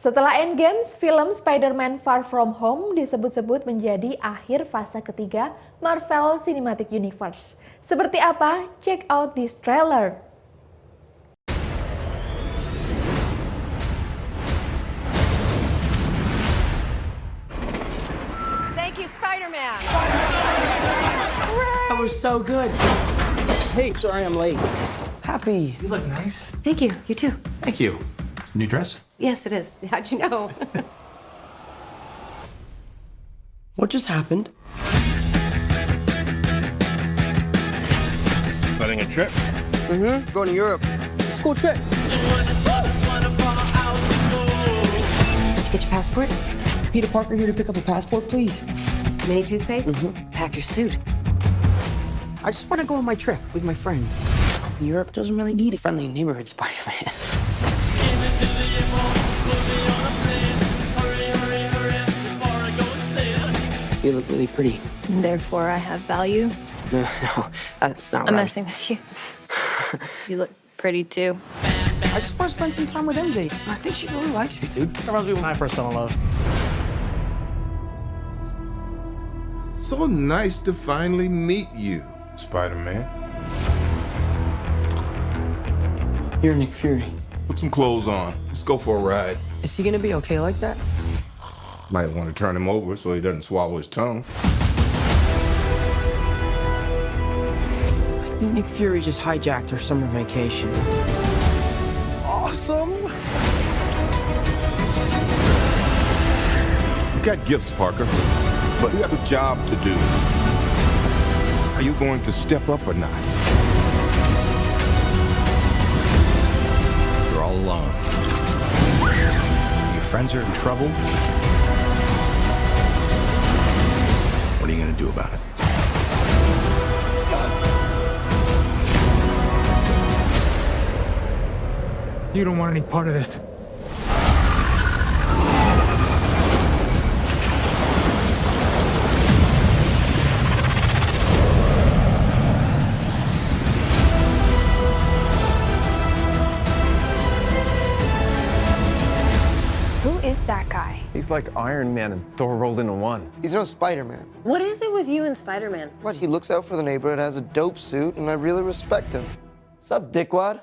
Setelah Endgames, film Spider-Man Far From Home disebut-sebut menjadi akhir fase ketiga Marvel Cinematic Universe. Seperti apa? Check out this trailer. Thank you, Spider-Man. That was so good. Hey, sorry I'm late. Happy. You look nice. Thank you. You too. Thank you. New dress? Yes, it is. How'd you know? What just happened? Planning a trip? Mm-hmm. Going to Europe. It's a school trip. Did you get your passport? Peter Parker here to pick up a passport, please. Mini toothpaste? Pack your suit. I just want to go on my trip with my friends. Europe doesn't really need a friendly neighborhood Spider-Man. You look really pretty. Therefore, I have value. No, no, that's not I'm right. messing with you. you look pretty too. I just want to spend some time with MJ. I think she really likes me, dude. That reminds me when I first fell in love. So nice to finally meet you, Spider-Man. You're Nick Fury. Put some clothes on. Let's go for a ride. Is he gonna be okay like that? Might want to turn him over so he doesn't swallow his tongue. I think Nick Fury just hijacked our summer vacation. Awesome! You got gifts, Parker, but you have a job to do. Are you going to step up or not? Friends are in trouble. What are you going to do about it? You don't want any part of this. Who is that guy? He's like Iron Man and Thor rolled into one. He's no Spider-Man. What is it with you and Spider-Man? What, he looks out for the neighborhood, has a dope suit, and I really respect him. Sup, dickwad?